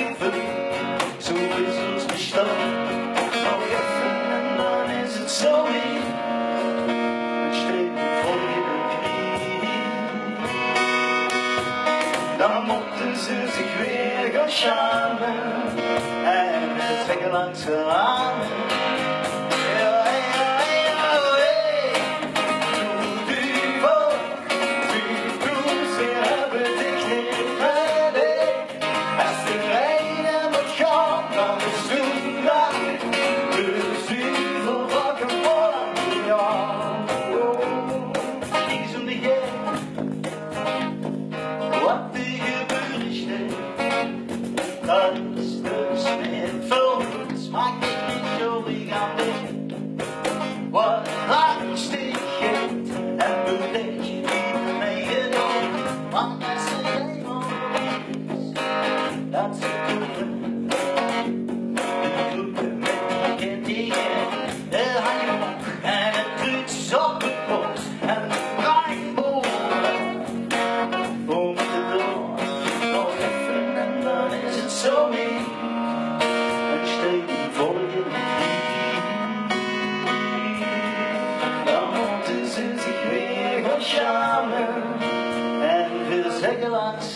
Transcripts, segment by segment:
in verliefd, so is ons bestaan. Maar even vinden, dan is het zo lief, het streven voor je knie. Dan mochten ze zich weer gaan schamen en het trekken langs de armen. sun.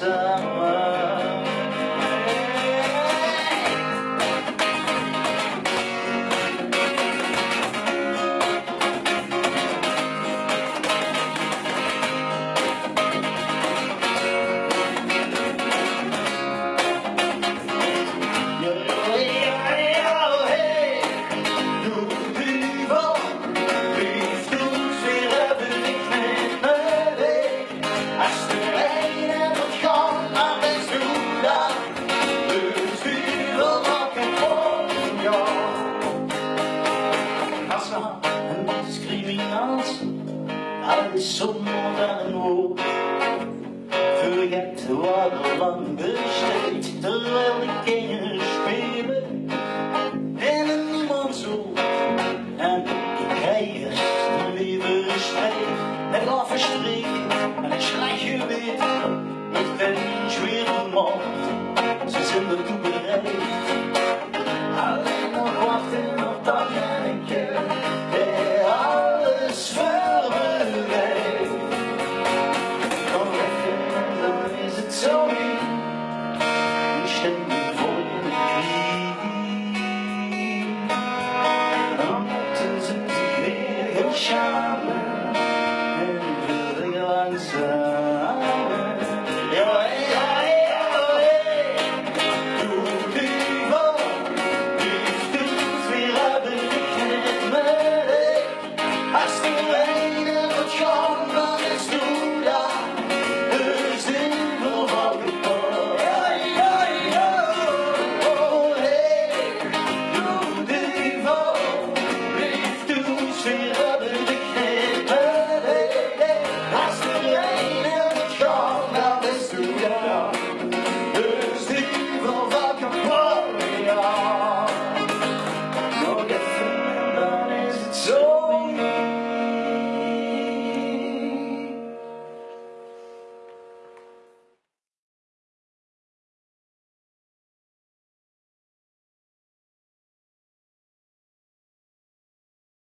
sun. Alles zonder een woord Vergeet wat er lang besteed Terwijl de kinderen spelen. En er niemand zo En ik krijg een lieve streep Met afgestreken en een slagje wit. Met vennies weer vermoord Ze zijn ertoe bereid